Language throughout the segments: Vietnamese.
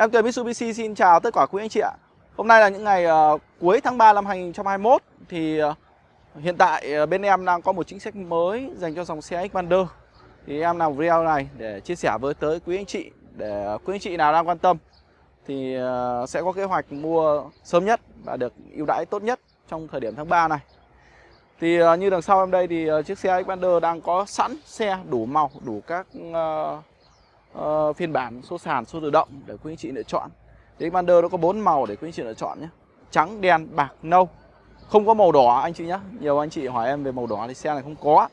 Em Tuyền Mitsubishi xin chào tất cả quý anh chị ạ. Hôm nay là những ngày uh, cuối tháng 3 năm 2021 Thì uh, hiện tại uh, bên em đang có một chính sách mới dành cho dòng xe Xpander Thì em làm video này để chia sẻ với tới quý anh chị Để quý anh chị nào đang quan tâm Thì uh, sẽ có kế hoạch mua sớm nhất và được ưu đãi tốt nhất trong thời điểm tháng 3 này. Thì uh, như đằng sau em đây thì uh, chiếc xe Xpander đang có sẵn xe đủ màu, đủ các uh, uh, phiên bản số sàn số tự động để quý anh chị lựa chọn. Thì Xpander nó có bốn màu để quý anh chị lựa chọn nhé. Trắng đen bạc nâu. Không có màu đỏ anh chị nhé. Nhiều anh chị hỏi em về màu đỏ thì xe này không có.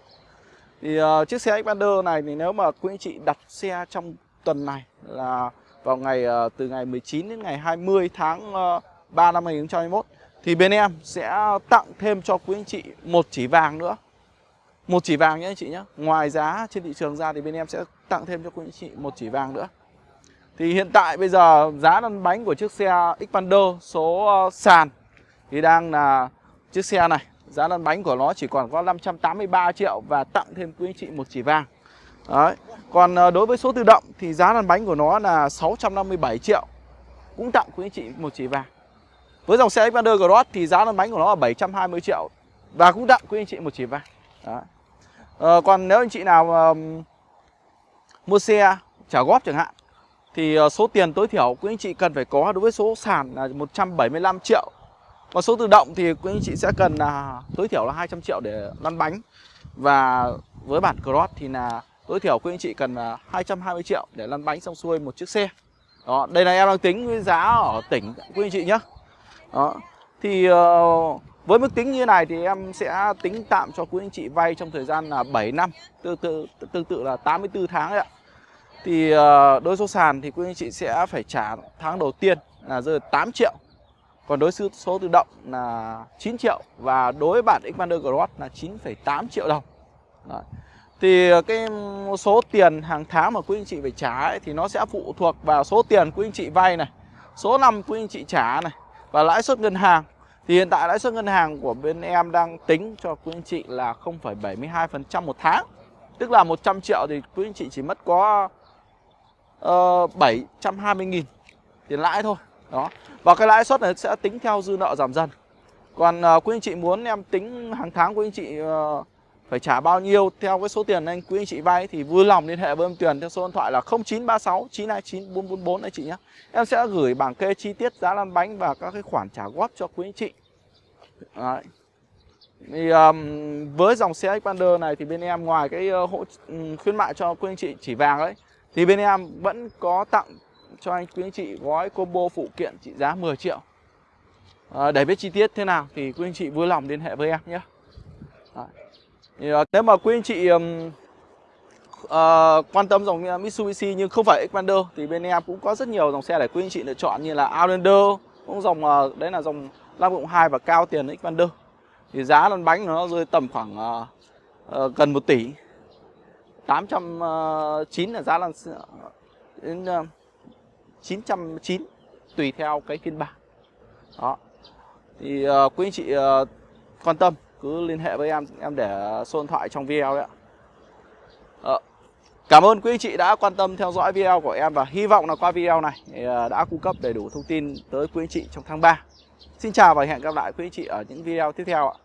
Thì uh, chiếc xe Xpander này thì nếu mà quý anh chị đặt xe trong tuần này là vào ngày uh, từ ngày 19 đến ngày 20 tháng uh, 3 năm 2021 thì bên em sẽ tặng thêm cho quý anh chị một chỉ vàng nữa. Một chỉ vàng nhé anh chị nhé. Ngoài giá trên thị trường ra thì bên em sẽ tặng thêm cho quý anh chị một chỉ vàng nữa. Thì hiện tại bây giờ giá lăn bánh của chiếc xe Xpander số ờ, sàn thì đang là chiếc xe này. Giá lăn bánh của nó chỉ còn có 583 triệu và tặng thêm quý anh chị một chỉ vàng. Đấy. Còn ờ, đối với số tự động thì giá lăn bánh của nó là 657 triệu cũng tặng quý anh chị một chỉ vàng. Với dòng xe Xpander Cross thì giá lăn bánh của nó là 720 triệu và cũng tặng quý anh chị một chỉ vàng. Đấy. À, còn nếu anh chị nào uh, mua xe trả góp chẳng hạn thì ờ, số tiền tối thiểu quý anh chị cần phải có đối với số sàn là 175 triệu. Còn số tự động thì quý anh chị sẽ cần là tối thiểu là 200 triệu để lăn bánh. Và với bản Cross thì là tối thiểu quý anh chị cần là 220 triệu để lăn bánh xong xuôi một chiếc xe. Đó, đây là em đang tính với giá ở tỉnh quý anh chị nhé. Đó. Thì uh, với mức tính như này thì em sẽ tính tạm cho quý anh chị vay trong thời gian là 7 năm Tương tự, tương tự là 84 tháng đấy ạ. Thì ờ, đối số sàn thì quý anh chị sẽ phải trả tháng đầu tiên là rơi 8 triệu Còn đối số tự động là 9 triệu Và đối với bản Xpander Cross là 9,8 triệu đồng. Đấy. Thì ờ, cái số tiền hàng tháng mà quý anh chị phải trả ấy, thì nó sẽ phụ thuộc vào số tiền quý anh chị vay này Số năm quý anh chị trả này Và lãi suất ngân hàng thì hiện tại lãi suất ngân hàng của bên em đang tính cho quý anh chị là 0,72% một tháng. Tức là 100 triệu thì quý anh chị chỉ mất có ờ, uh, 720 nghìn tiền lãi thôi. Đó. Và cái lãi suất này sẽ tính theo dư nợ giảm dần. Còn ờ, uh, quý anh chị muốn em tính hàng tháng quý anh chị uh, phải trả bao nhiêu theo cái số tiền anh quý anh chị vay thì vui lòng liên hệ với em Tuyền theo số điện thoại là 0936 929 444 anh chị nhé. Em sẽ gửi bảng kê chi tiết giá lăn bánh và các cái khoản trả góp cho quý anh chị. Đấy. Thì um, với dòng xe Xpander này thì bên em ngoài cái uh, hỗ um, khuyến mại cho quý anh chị chỉ vàng đấy thì bên em vẫn có tặng cho anh quý anh chị gói combo phụ kiện trị giá 10 triệu. À, để biết chi tiết thế nào thì quý anh chị vui lòng liên hệ với em nhé. Đấy. Thì, uh, nếu mà quý anh chị um, uh, quan tâm dòng Mitsubishi nhưng không phải Xpander thì bên em cũng có rất nhiều dòng xe để quý anh chị lựa chọn như là Outlander cũng dòng uh, đấy là dòng Lam Cộng 2 và cao tiền Xpander. Thì giá lăn bánh nó rơi tầm khoảng uh, uh, gần 1 tỷ. 809 là giá lăn đến uh, 909 tùy theo cái phiên bản. Đó. Thì uh, quý anh chị uh, quan tâm cứ liên hệ với em em để số điện thoại trong video đấy ạ. À, cảm ơn quý anh chị đã quan tâm theo dõi video của em và hy vọng là qua video này ờ, đã cung cấp đầy đủ thông tin tới quý anh chị trong tháng 3 xin chào và hẹn gặp lại quý anh chị ở những video tiếp theo ạ.